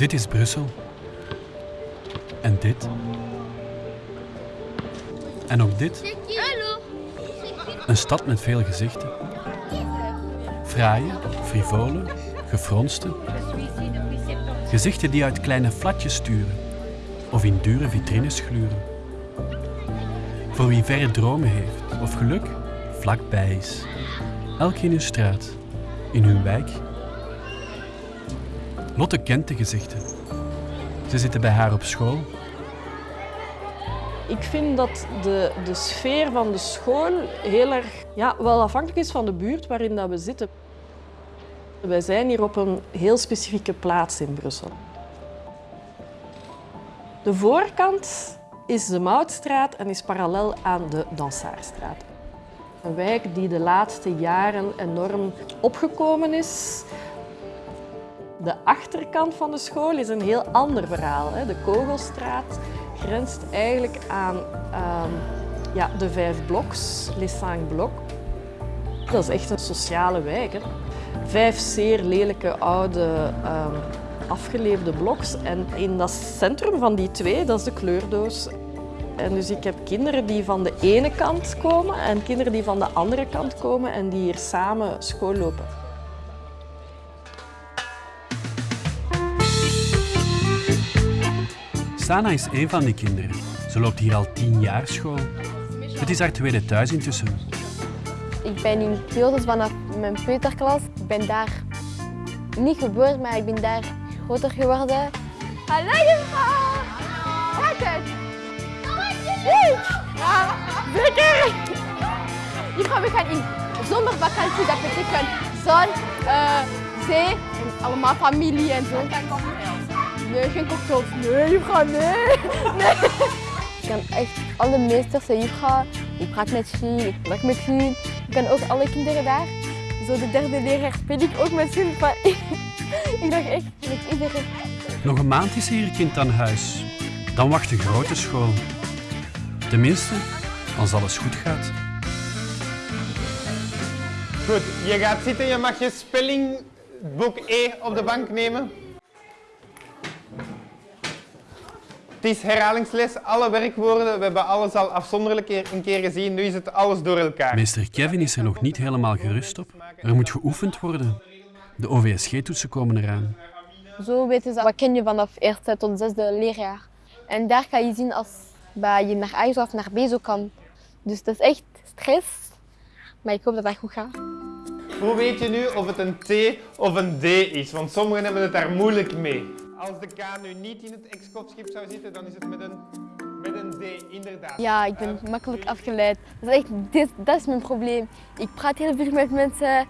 Dit is Brussel. En dit. En ook dit. Een stad met veel gezichten. Fraaie, frivole, gefronste. Gezichten die uit kleine flatjes sturen of in dure vitrines gluren. Voor wie verre dromen heeft of geluk vlakbij is. Elk in hun straat, in hun wijk. Lotte kent gezichten. Ze zitten bij haar op school. Ik vind dat de, de sfeer van de school heel erg ja, wel afhankelijk is van de buurt waarin dat we zitten. Wij zijn hier op een heel specifieke plaats in Brussel. De voorkant is de Moutstraat en is parallel aan de Dansaarstraat. Een wijk die de laatste jaren enorm opgekomen is. De achterkant van de school is een heel ander verhaal. De Kogelstraat grenst eigenlijk aan um, ja, de vijf bloks, Les Cinq Blocs. Dat is echt een sociale wijk. Hè. Vijf zeer lelijke oude um, afgeleefde bloks. En in dat centrum van die twee, dat is de kleurdoos. En dus ik heb kinderen die van de ene kant komen en kinderen die van de andere kant komen en die hier samen school lopen. Sana is een van die kinderen. Ze loopt hier al tien jaar school. Het is haar tweede thuis intussen. Ik ben in Kyoto vanaf mijn peuterklas. Ik ben daar niet geboren, maar ik ben daar groter geworden. Hallo juffrouw! Gaat het? Ja, zeker! Juffrouw, we gaan in zomervakantie, dat betekent zon, uh, zee en allemaal familie en zo. Nee, geen cocktails. Nee, juffrouw, nee. nee. Ik kan echt alle meesters en juffrouw. Ik praat met Jean, ik lach met Jean. Ik kan ook alle kinderen daar. Zo de derde leraar speel ik ook met Jean. Ik dacht echt met iedereen. Nog een maand is hier kind aan huis. Dan wacht de grote school. Tenminste, als alles goed gaat. Goed, je gaat zitten. Je mag je spellingboek E op de bank nemen. Het is herhalingsles, alle werkwoorden. We hebben alles al afzonderlijk een keer gezien. Nu is het alles door elkaar. Meester Kevin is er nog niet helemaal gerust op. Er moet geoefend worden. De OVSG-toetsen komen eraan. Zo weten ze wat ken je vanaf eerste tot zesde leerjaar. En daar kan je zien als je naar A of naar B zo kan. Dus dat is echt stress. Maar ik hoop dat dat goed gaat. Hoe weet je nu of het een T of een D is? Want sommigen hebben het daar moeilijk mee. Als de K nu niet in het ex schip zou zitten, dan is het met een, met een D, inderdaad. Ja, ik ben makkelijk afgeleid. Dat is, echt, dit, dat is mijn probleem. Ik praat heel veel met mensen.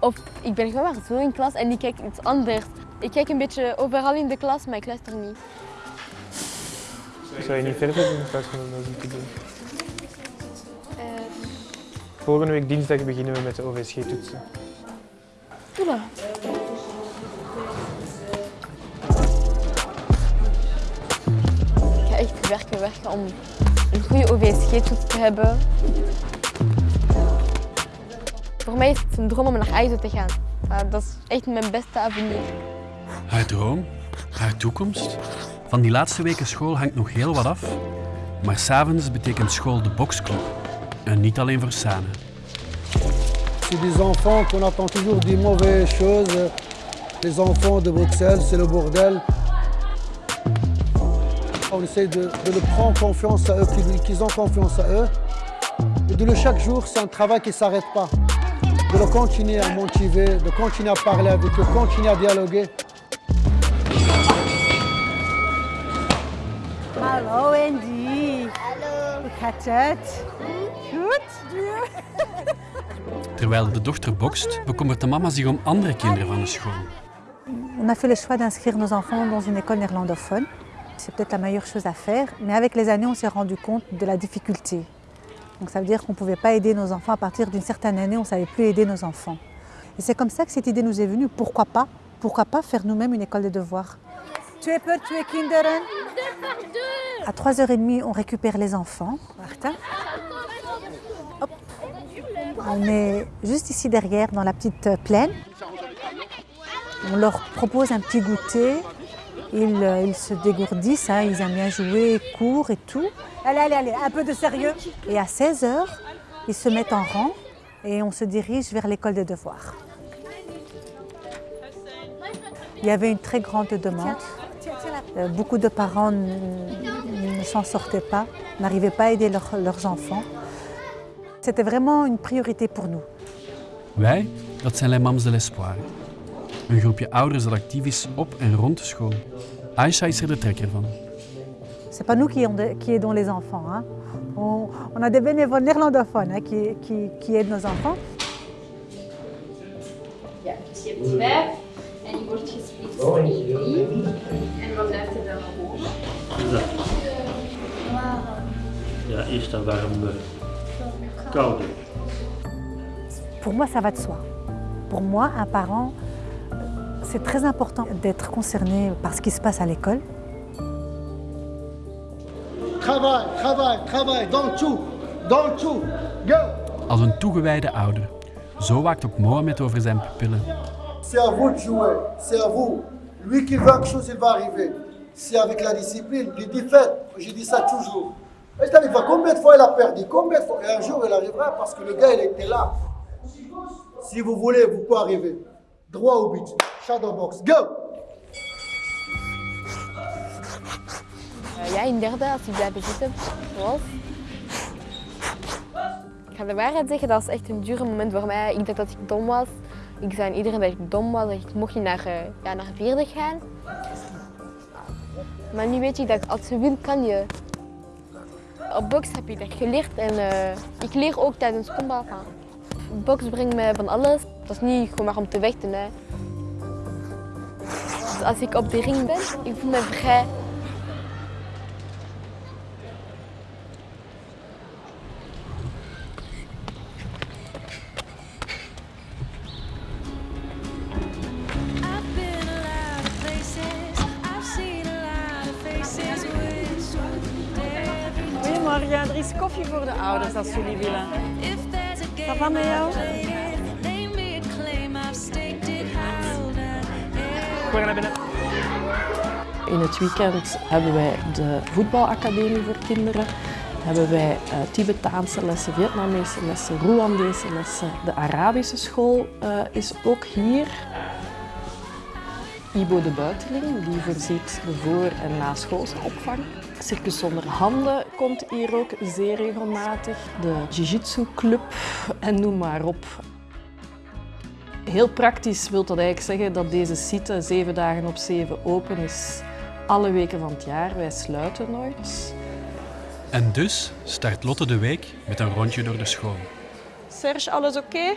Of ik ben gewoon maar zo in klas en ik kijk iets anders. Ik kijk een beetje overal in de klas, maar ik luister niet. Zou je niet verder doen in plaats van dat te doen? Uh... Volgende week dinsdag beginnen we met de OVSG-toetsen. Oela. Werken, werken om een goede OVSG-toets te hebben. Voor mij is het een droom om naar IJzer te gaan. Dat is echt mijn beste avenir. Haar droom, haar toekomst. Van die laatste weken school hangt nog heel wat af. Maar s'avonds betekent school de boxclub. En niet alleen voor Sane. C'est des enfants qu'on attend toujours des mauvaises choses. Les enfants de Bruxelles, c'est le bordel. On essaie de, de le prendre confiance à eux, qu'ils ont confiance à eux. Et de le chaque jour, c'est un travail qui ne s'arrête pas. de continuer à motiver, de continuer à parler avec eux, continuer à dialoguer. Hallo Andy. Hallo. Hoe gaat het? Goed? Terwijl de dochter bokst, bekommert de mama zich om andere kinderen van de school. On a fait le choix d'inscrire nos enfants dans une école néerlandophone. C'est peut-être la meilleure chose à faire, mais avec les années, on s'est rendu compte de la difficulté. Donc ça veut dire qu'on ne pouvait pas aider nos enfants à partir d'une certaine année, on ne savait plus aider nos enfants. Et c'est comme ça que cette idée nous est venue. Pourquoi pas? Pourquoi pas faire nous-mêmes une école des devoirs Tu es peur, tu es kinderen À 3h30, on récupère les enfants. Hop. On est juste ici derrière, dans la petite plaine. On leur propose un petit goûter. Ils, euh, ils se dégourdissent, hein, ils aiment bien jouer, courent et tout. Allez, allez, allez, un peu de sérieux. Et à 16 heures, ils se mettent en rang et on se dirige vers l'école des devoirs. Il y avait une très grande demande. Euh, Beaucoup de parents ne s'en sortaient pas, n'arrivaient pas à aider leurs- leurs enfants. C'était vraiment une priorité pour nous. Wij, dat zijn Les Mams de l'Espoir. Een groepje ouders dat actief is op en rond de school. Aisha is er de trekker van. C'est pas nous qui, ont de- qui aidons les enfants. hein. On, on a des bénévoles néerlandophones hein, qui, qui- qui aident nos enfants. Ja, dus je hebt vijf en die wordt gesplitst in drie. En wat blijft er dan nog over? Ja, eerst dan warm, koude. Pour moi, ça va de soi. Pour moi, un parent, c'est très important d'être concerné par ce qui se passe à l'école. Travail, travail, travail, tout, dans le tout. Go Als een toegewijde ouder. Zo waakt ook Mohamed over zijn pupillen. C'est à vous de jouer, c'est à vous. Lui qui veut quelque chose, il va arriver. C'est avec la discipline. Il dit faites. Je dis ça toujours. Et je dit, combien de fois il a perdu? Combien de fois? Et un jour, il arrivera parce que le gars, il était là. Si vous voulez, vous pouvez arriver. Droit au but. Shadow box. Go ja, in derde, als ik blijven zitten, zoals. Ik ga de waarheid zeggen, dat was echt een dure moment voor mij. Ik dacht dat ik dom was. Ik zei aan iedereen dat ik dom was, dat ik mocht niet naar, eh, ja, naar vierde gaan. Maar nu weet je dat als je wil, kan je. Op box heb je dat geleerd en eh, ik leer ook tijdens combat van. Box brengt mij van alles. Dat is niet gewoon maar om te vechten. Hè. Dus als ik op de ring ben, ik voel me vrij. Weekend hebben wij de voetbalacademie voor kinderen. Hebben wij eh, Tibetaanse lessen, Vietnamese lessen, Rwandese lessen. De Arabische school eh, is ook hier. Ibo de Buiteling, die voorziet de voor- en naschoolse opvang. Circus zonder handen komt hier ook zeer regelmatig. De Jiu-Jitsu club en noem maar op. Heel praktisch wil dat eigenlijk zeggen dat deze site zeven dagen op zeven open is. Alle weken van het jaar. Wij sluiten nooit. En dus start Lotte de week met een rondje door de school. Serge, alles oké?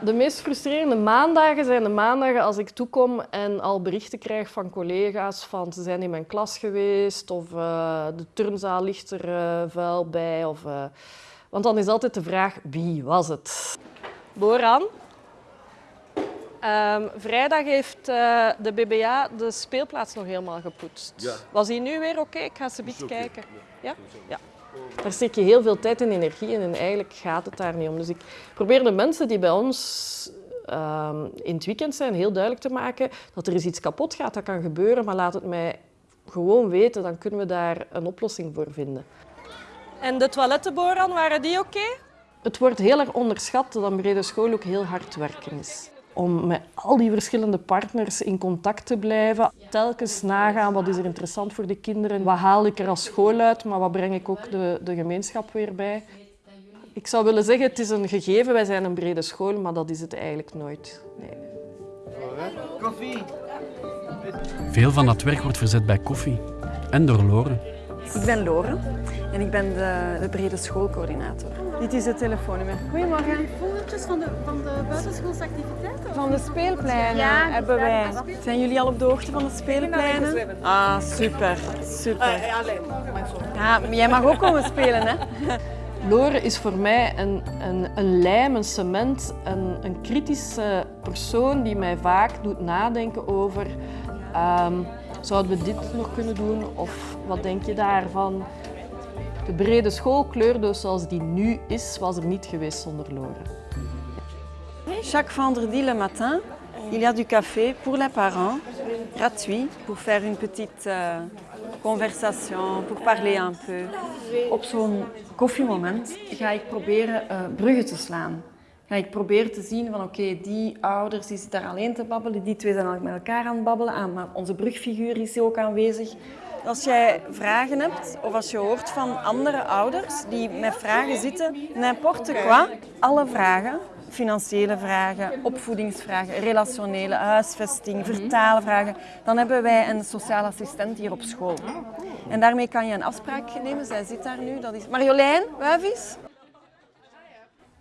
De meest frustrerende maandagen zijn de maandagen als ik toekom en al berichten krijg van collega's van ze zijn in mijn klas geweest of eh, de turnzaal ligt er eh, vuil bij. Of, eh, want dan is altijd de vraag wie was het? Boran. Ehm, vrijdag heeft eh, de BBA de speelplaats nog helemaal gepoetst. Was hij nu weer oké? Ik ga ze beetje kijken. Ja? Ja. Daar steek je heel veel tijd en energie in en eigenlijk gaat het daar niet om. Dus ik probeer de mensen die bij ons ehm, in het weekend zijn heel duidelijk te maken dat er is iets kapot gaat, dat kan gebeuren, maar laat het mij gewoon weten, dan kunnen we daar een oplossing voor vinden. En de toiletten, Boran, waren die oké? Het wordt heel erg onderschat dat een brede school ook heel hard werken is. Om met al die verschillende partners in contact te blijven. Telkens nagaan wat is er interessant voor de kinderen. Wat haal ik er als school uit, maar wat breng ik ook de, de gemeenschap weer bij. Ik zou willen zeggen, het is een gegeven, wij zijn een brede school, maar dat is het eigenlijk nooit. Nee. Veel van dat werk wordt verzet bij koffie. En door Loren. Ik ben Loren en ik ben de, de brede schoolcoördinator. Dit is het telefoonnummer. Goedemorgen. Fotootjes van de, van de buitenschoolse activiteiten? Van de speelpleinen Ja, hebben wij. Zijn jullie al op de hoogte van de speelpleinen? Ah, super, super. Ja, maar jij mag ook komen spelen, hè? Loren is voor mij een, een, een lijm, een cement, een, een kritische persoon die mij vaak doet nadenken over ehm, zouden we dit nog kunnen doen of wat denk je daarvan? De brede schoolkleurdoos zoals die nu is, was er niet geweest zonder Loren. Jacques van der Diele Matin. il y a du café pour les parents, gratuit, pour faire une petite euh, conversation, pour parler un peu. Op zo'n koffiemoment ga ik proberen eh, bruggen te slaan. Ga ik proberen te zien van oké, die ouders die zitten daar alleen te babbelen, die twee zijn al met elkaar aan het babbelen, ah, maar onze brugfiguur is ook aanwezig. Als jij vragen hebt of als je hoort van andere ouders die met vragen zitten, n'importe quoi, alle vragen, financiële vragen, opvoedingsvragen, relationele, huisvesting, vertaalvragen, dan hebben wij een sociaal assistent hier op school. En daarmee kan je een afspraak nemen. Zij zit daar nu. Dat is Marjolein Wuivis.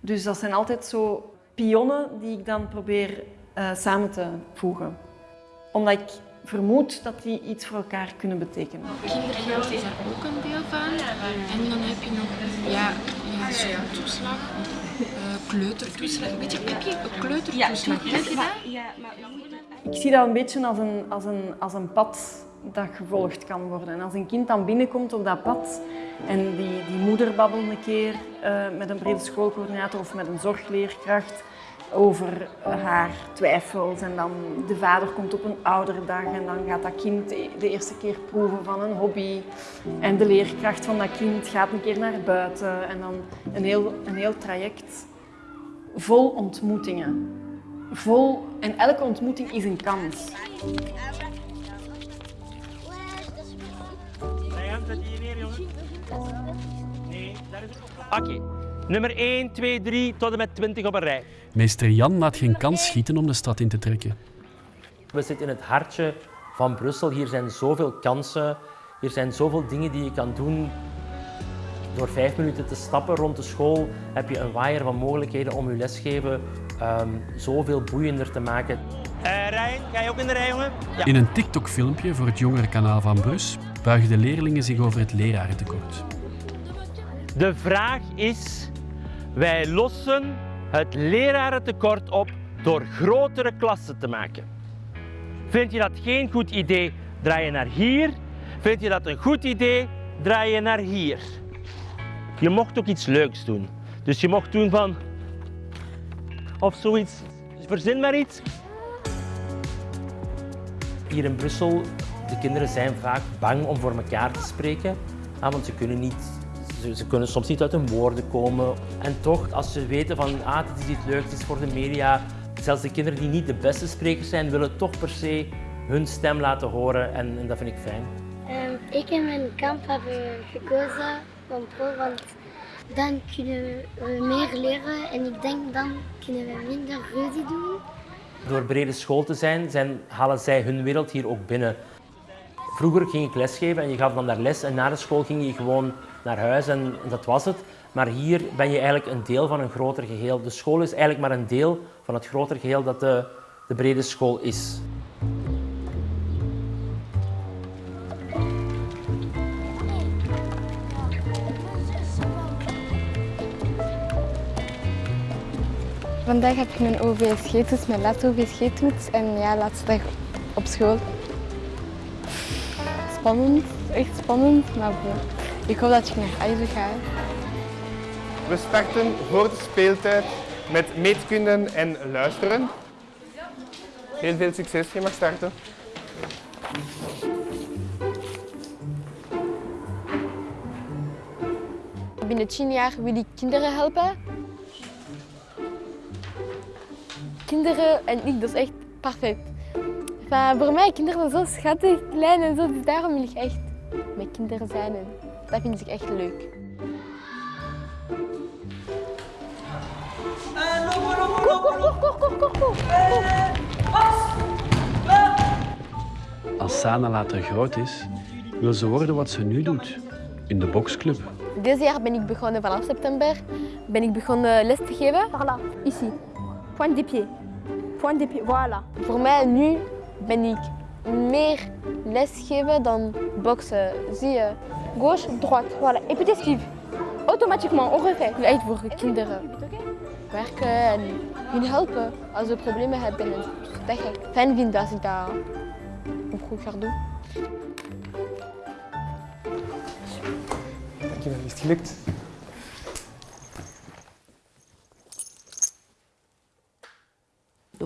Dus dat zijn altijd zo pionnen die ik dan probeer eh, samen te voegen. Omdat ik vermoed dat die iets voor elkaar kunnen betekenen. Kindergeld is er ook een deel van. En dan heb je nog ja, ja, schooltoeslag, eh, kleutertoeslag. Weet je, heb je een kleutertoeslag? Heb je dat? Ik zie dat een beetje als een, als, een, als een pad dat gevolgd kan worden. En als een kind dan binnenkomt op dat pad en die, die moeder babbelt een keer met een brede schoolcoördinator of met een zorgleerkracht over haar twijfels en dan de vader komt op een ouderdag en dan gaat dat kind de de eerste keer proeven van een hobby en de leerkracht van dat kind gaat een keer naar buiten en dan een heel, een heel traject vol ontmoetingen. Vol, en elke ontmoeting is een kans. Oké, nummer 1, 2, 3 tot en met 20 op een rij. Meester Jan laat geen kans schieten om de stad in te trekken. We zitten in het hartje van Brussel. Hier zijn zoveel kansen. Hier zijn zoveel dingen die je kan doen. Door vijf minuten te stappen rond de school heb je een waaier van mogelijkheden om je lesgeven ehm, zoveel boeiender te maken. Eh Rijn, ga je ook in de rij, jongen? Ja. In een TikTok-filmpje voor het jongerenkanaal van Brus buigen de leerlingen zich over het lerarentekort. De vraag is, wij lossen het lerarentekort op door grotere klassen te maken. Vind je dat geen goed idee, draai je naar hier. Vind je dat een goed idee, draai je naar hier. Je mocht ook iets leuks doen. Dus je mocht doen van... Of zoiets. Verzin maar iets. Hier in Brussel, de kinderen zijn vaak bang om voor elkaar te spreken. ah, want ze kunnen, niet, ze, ze kunnen soms niet uit hun woorden komen. En toch, als ze weten van ah, dit is iets leuks, dit is voor de media. Zelfs de kinderen die niet de beste sprekers zijn, willen toch per se hun stem laten horen. En, en dat vind ik fijn. Ehm, ik en mijn kamp hebben gekozen van pro, want dan kunnen we meer leren en ik denk dan kunnen we minder ruzie doen. Door brede school te zijn, zijn, halen zij hun wereld hier ook binnen. Vroeger ging ik lesgeven en je gaf dan daar les en na de school ging je gewoon naar huis en dat was het. Maar hier ben je eigenlijk een deel van een groter geheel. De school is eigenlijk maar een deel van het groter geheel dat de, de brede school is. Vandaag heb ik mijn OVSG-toets, mijn laatste OVSG-toets en ja, laatste dag op school. Spannend, echt spannend, maar bon. Ik hoop dat ik naar IJzer ga. We starten voor de speeltijd met meetkunde en luisteren. Heel veel succes, je mag starten. Binnen 10 jaar wil ik kinderen helpen. Kinderen en ik, dat is echt perfect. Enfin, voor mij, kinderen zijn zo schattig, klein en zo, dus daarom wil ik echt met kinderen zijn. Dat vind ik echt leuk. Als Sana later groot is, wil ze worden wat ze nu doet, in de boksclub. Deze jaar ben ik begonnen vanaf september. Ben ik begonnen les te geven. Voilà, ici. Point des pieds. Point des pieds, voilà. Voor mij nu ben ik meer lesgeven dan boksen. Zie je? Gauche, droite, voilà. Et puis esquive. Automatiquement, on refait. Echt voor kinderen werken en hun helpen als ze problemen hebben. En dat ik fijn vind als ik dat op goed ga doen. Dankjewel, is het gelukt?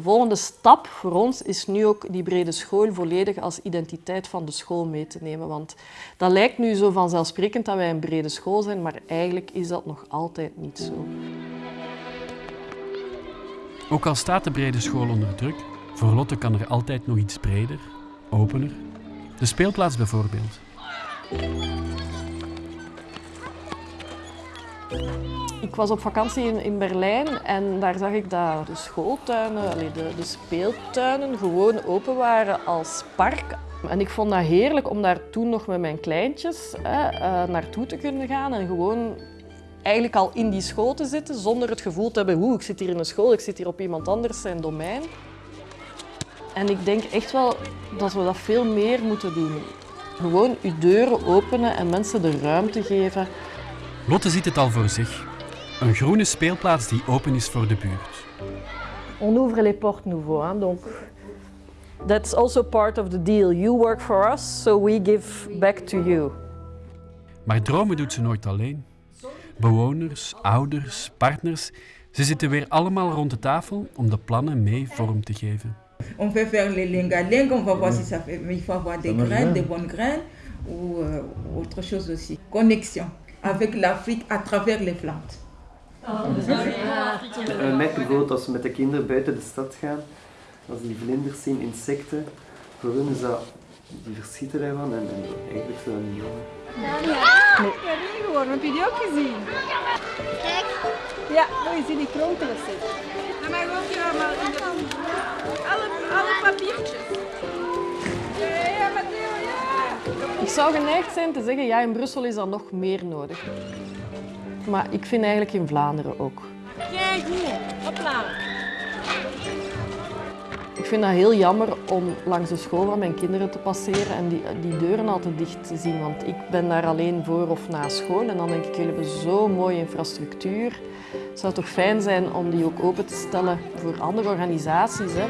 De De volgende stap voor ons is nu ook die brede school volledig als identiteit van de school mee te nemen. Want dat lijkt nu zo vanzelfsprekend dat wij een brede school zijn, maar eigenlijk is dat nog altijd niet zo. Ook al staat de brede school onder druk, voor Lotte kan er altijd nog iets breder, opener. De speelplaats bijvoorbeeld. Ik was op vakantie in, in Berlijn en daar zag ik dat de schooltuinen, de, de speeltuinen gewoon open waren als park. En ik vond dat heerlijk om daar toen nog met mijn kleintjes hè, eh, naartoe te kunnen gaan en gewoon eigenlijk al in die school te zitten zonder het gevoel te hebben, oeh, ik zit hier in een school, ik zit hier op iemand anders zijn domein. En ik denk echt wel dat we dat veel meer moeten doen. Gewoon uw deuren openen en mensen de ruimte geven. Lotte ziet het al voor zich. Een groene speelplaats die open is voor de buurt. On ouvre les portes nouveau, hein, donc that's also part of the deal. You work for us, so we give back to you. Maar dromen doet ze nooit alleen. Bewoners, ouders, partners, ze zitten weer allemaal rond de tafel om de plannen mee vorm te geven. On peut faire les lingaling, on va voir si ça fait. Mais il faut avoir des graines, des bonnes graines ou euh, autre chose aussi. Connexion avec l'Afrique à travers les plantes. We merken bijvoorbeeld als we met de kinderen buiten de stad gaan, als die vlinders zien, insecten, voor hun is dat, die verschieten daarvan en, en eigenlijk zo niet jongen. Ja, ik heb niet gehoord. Heb je die ook gezien? Kijk. Ja, je zien die kronkelen zitten. Dat mag ook ja, maar in de... Alle, alle papiertjes. Ja, Matteo, ja. Ik zou geneigd zijn te zeggen, ja, in Brussel is dat nog meer nodig. Maar ik vind eigenlijk in Vlaanderen ook. Kijk hier. Hopla. Ik vind dat heel jammer om langs de school van mijn kinderen te passeren en die, die deuren al te dicht te zien. Want ik ben daar alleen voor of na school en dan denk ik, jullie hebben zo'n mooie infrastructuur. Het zou toch fijn zijn om die ook open te stellen voor andere organisaties. Hè?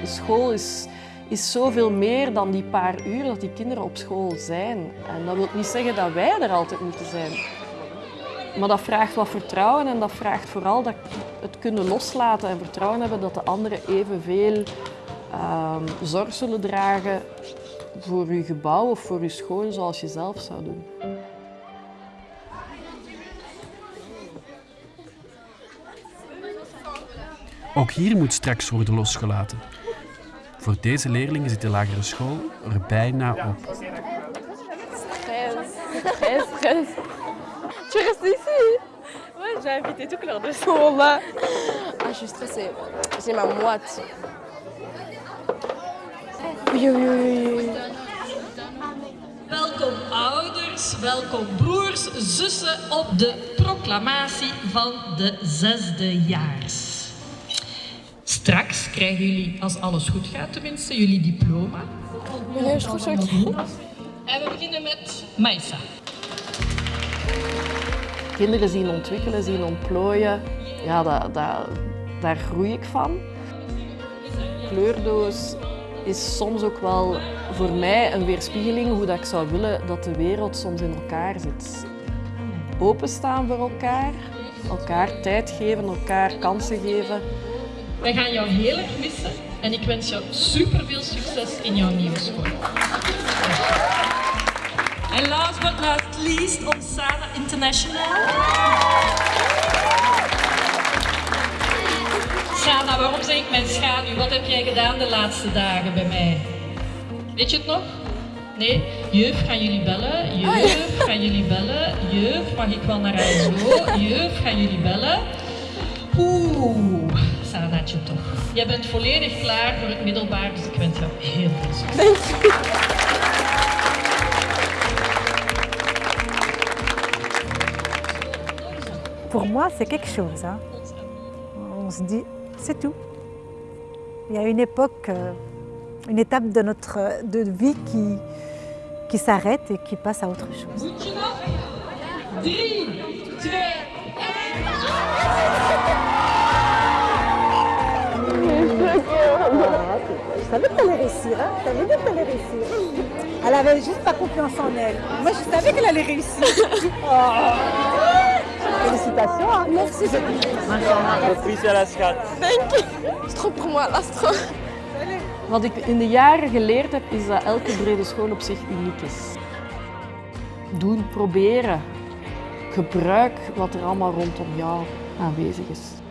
De school is, is zoveel meer dan die paar uur dat die kinderen op school zijn. En dat wil niet zeggen dat wij er altijd moeten zijn. Maar dat vraagt wat vertrouwen en dat vraagt vooral dat het kunnen loslaten en vertrouwen hebben dat de anderen evenveel ehm zorg zullen dragen voor uw gebouw of voor uw school zoals je zelf zou doen. Ook hier moet straks worden losgelaten. Voor deze leerlingen zit de lagere school er bijna op. Stress, stress, stress. Tu restes ici Ouais, j'ai invité toute leur de sont là. Ah, je suis stressée. J'ai ma moite. Oui, oui. Welkom ouders, welkom broers, zussen op de proclamatie van de zesdejaars. Straks krijgen jullie, als alles goed gaat tenminste, jullie diploma. Meneer is goed zo. En we beginnen met Maisa. Kinderen zien ontwikkelen, zien ontplooien, ja, dat, dat, daar groei ik van. Kleurdoos is soms ook wel voor mij een weerspiegeling hoe dat ik zou willen dat de wereld soms in elkaar zit. Openstaan voor elkaar, elkaar tijd geven, elkaar kansen geven. Wij gaan jou heel erg missen en ik wens jou super veel succes in jouw nieuwe school. En last but not least, Omsana International. Sana, waarom zeg ik mijn schaduw? Wat heb jij gedaan de laatste dagen bij mij? Weet je het nog? Nee? Juf, gaan jullie bellen? Juf, gaan jullie bellen? Juf, mag ik wel naar huis? Juf, gaan jullie bellen? Oeh, Sanaatje toch. Jij bent volledig klaar voor het middelbaar, dus ik wens jou heel veel succes. Pour moi, c'est quelque chose. hein. On se dit, c'est tout. Il y a une époque, euh, une étape de notre de vie qui, qui s'arrête et qui passe à autre chose. Je savais qu'elle allait réussir, hein. Je savais bien qu'elle allait réussir. Elle avait juste pas confiance en elle. Moi, je savais qu'elle allait réussir. Oh. Félicitations. félicitations. Merci. Proficiat, schat. Dank je. C'est trop pour moi, là, c'est trop. Wat ik in de jaren geleerd heb, is dat elke brede school op zich uniek is. Doen, proberen. Gebruik wat er allemaal rondom jou aanwezig is.